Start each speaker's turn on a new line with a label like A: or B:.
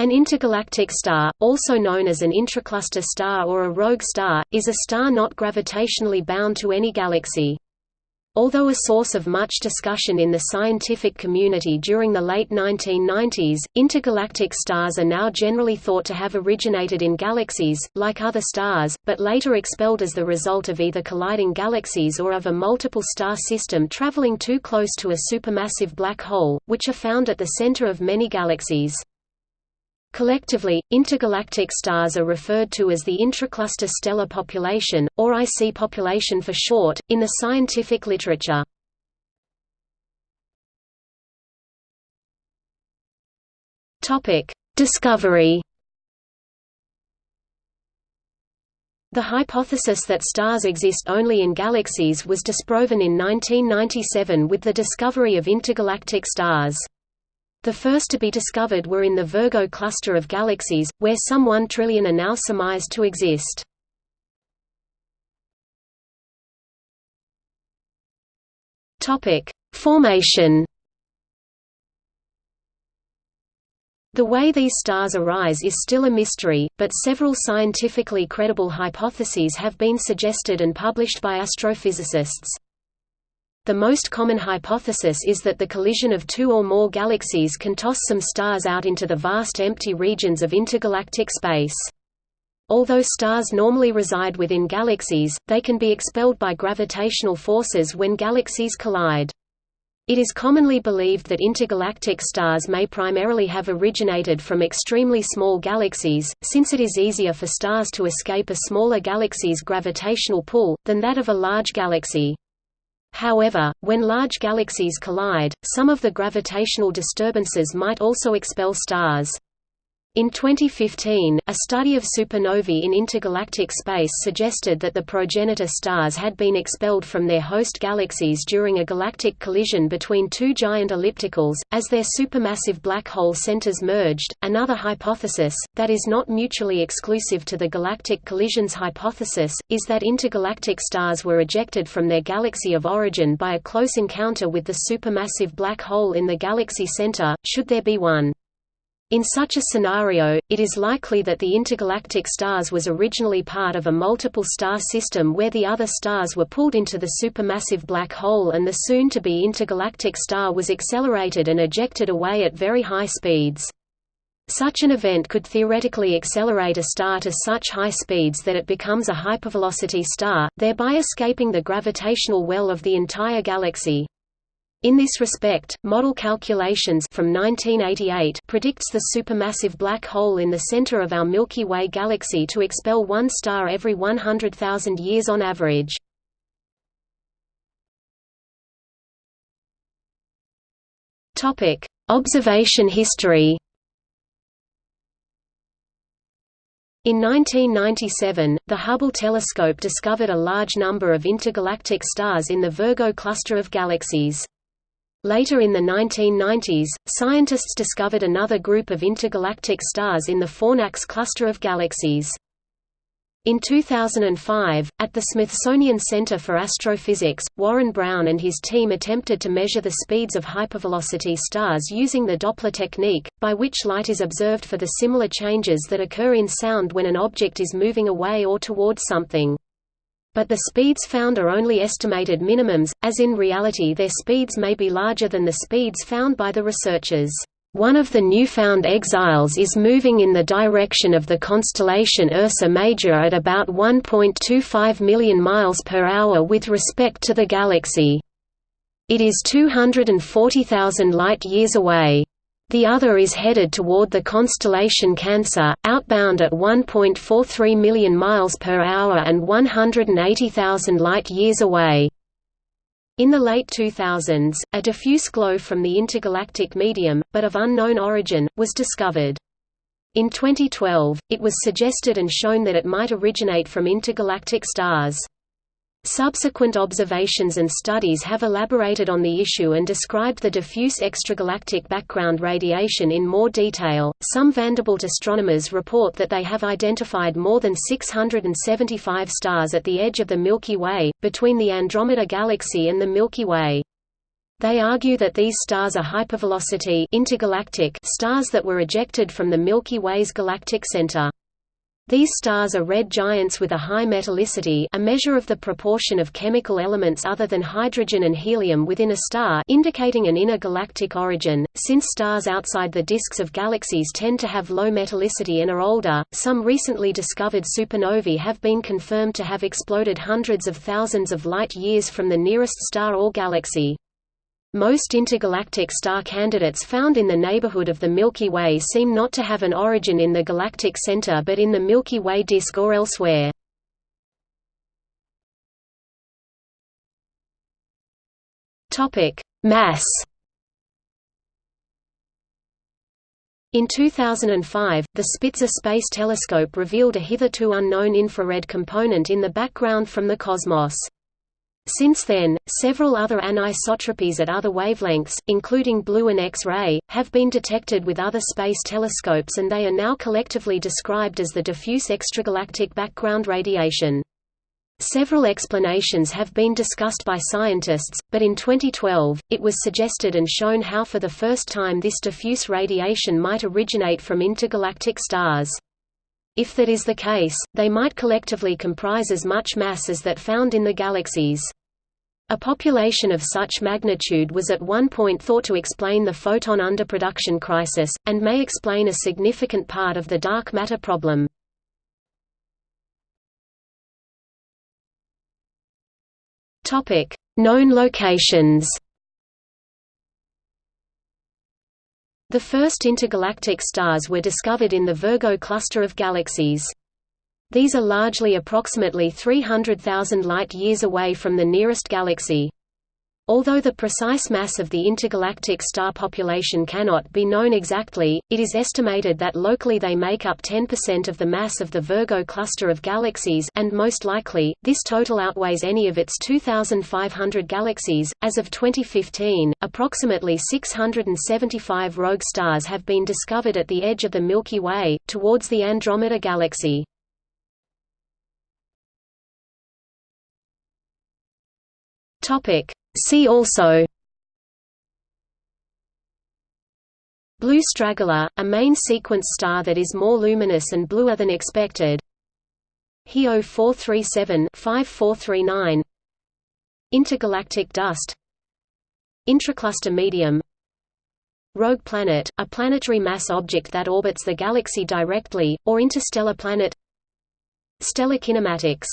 A: An intergalactic star, also known as an intracluster star or a rogue star, is a star not gravitationally bound to any galaxy. Although a source of much discussion in the scientific community during the late 1990s, intergalactic stars are now generally thought to have originated in galaxies, like other stars, but later expelled as the result of either colliding galaxies or of a multiple star system traveling too close to a supermassive black hole, which are found at the center of many galaxies. Collectively, intergalactic stars are referred to as the intracluster stellar population, or IC population for short, in the scientific literature. Discovery The hypothesis that stars exist only in galaxies was disproven in 1997 with the discovery of intergalactic stars. The first to be discovered were in the Virgo cluster of galaxies, where some one trillion are now surmised to exist. Formation The way these stars arise is still a mystery, but several scientifically credible hypotheses have been suggested and published by astrophysicists. The most common hypothesis is that the collision of two or more galaxies can toss some stars out into the vast empty regions of intergalactic space. Although stars normally reside within galaxies, they can be expelled by gravitational forces when galaxies collide. It is commonly believed that intergalactic stars may primarily have originated from extremely small galaxies, since it is easier for stars to escape a smaller galaxy's gravitational pull, than that of a large galaxy. However, when large galaxies collide, some of the gravitational disturbances might also expel stars. In 2015, a study of supernovae in intergalactic space suggested that the progenitor stars had been expelled from their host galaxies during a galactic collision between two giant ellipticals, as their supermassive black hole centers merged. Another hypothesis, that is not mutually exclusive to the galactic collisions hypothesis, is that intergalactic stars were ejected from their galaxy of origin by a close encounter with the supermassive black hole in the galaxy center, should there be one. In such a scenario, it is likely that the intergalactic stars was originally part of a multiple star system where the other stars were pulled into the supermassive black hole and the soon-to-be intergalactic star was accelerated and ejected away at very high speeds. Such an event could theoretically accelerate a star to such high speeds that it becomes a hypervelocity star, thereby escaping the gravitational well of the entire galaxy. In this respect, model calculations from 1988 predicts the supermassive black hole in the center of our Milky Way galaxy to expel one star every 100,000 years on average. Topic: Observation history. In 1997, the Hubble telescope discovered a large number of intergalactic stars in the Virgo cluster of galaxies. Later in the 1990s, scientists discovered another group of intergalactic stars in the Fornax cluster of galaxies. In 2005, at the Smithsonian Center for Astrophysics, Warren Brown and his team attempted to measure the speeds of hypervelocity stars using the Doppler technique, by which light is observed for the similar changes that occur in sound when an object is moving away or towards something. But the speeds found are only estimated minimums, as in reality their speeds may be larger than the speeds found by the researchers. One of the newfound exiles is moving in the direction of the constellation Ursa Major at about 1.25 million miles per hour with respect to the galaxy. It is 240,000 light-years away. The other is headed toward the constellation Cancer, outbound at 1.43 million miles per hour and 180,000 light-years away. In the late 2000s, a diffuse glow from the intergalactic medium, but of unknown origin, was discovered. In 2012, it was suggested and shown that it might originate from intergalactic stars. Subsequent observations and studies have elaborated on the issue and described the diffuse extragalactic background radiation in more detail. Some Vanderbilt astronomers report that they have identified more than 675 stars at the edge of the Milky Way, between the Andromeda Galaxy and the Milky Way. They argue that these stars are hypervelocity intergalactic stars that were ejected from the Milky Way's galactic center. These stars are red giants with a high metallicity a measure of the proportion of chemical elements other than hydrogen and helium within a star indicating an inner galactic origin. Since stars outside the disks of galaxies tend to have low metallicity and are older, some recently discovered supernovae have been confirmed to have exploded hundreds of thousands of light-years from the nearest star or galaxy. Most intergalactic star candidates found in the neighborhood of the Milky Way seem not to have an origin in the galactic center but in the Milky Way disk or elsewhere. Mass In 2005, the Spitzer Space Telescope revealed a hitherto unknown infrared component in the background from the cosmos. Since then, several other anisotropies at other wavelengths, including blue and X-ray, have been detected with other space telescopes and they are now collectively described as the diffuse extragalactic background radiation. Several explanations have been discussed by scientists, but in 2012, it was suggested and shown how for the first time this diffuse radiation might originate from intergalactic stars. If that is the case, they might collectively comprise as much mass as that found in the galaxies. A population of such magnitude was at one point thought to explain the photon underproduction crisis, and may explain a significant part of the dark matter problem. Known locations The first intergalactic stars were discovered in the Virgo cluster of galaxies. These are largely approximately 300,000 light-years away from the nearest galaxy. Although the precise mass of the intergalactic star population cannot be known exactly, it is estimated that locally they make up 10% of the mass of the Virgo cluster of galaxies and most likely, this total outweighs any of its 2,500 galaxies. As of 2015, approximately 675 rogue stars have been discovered at the edge of the Milky Way, towards the Andromeda Galaxy. Topic. See also. Blue straggler, a main sequence star that is more luminous and bluer than expected. HE 0437-5439 Intergalactic dust. Intracluster medium. Rogue planet, a planetary mass object that orbits the galaxy directly, or interstellar planet. Stellar kinematics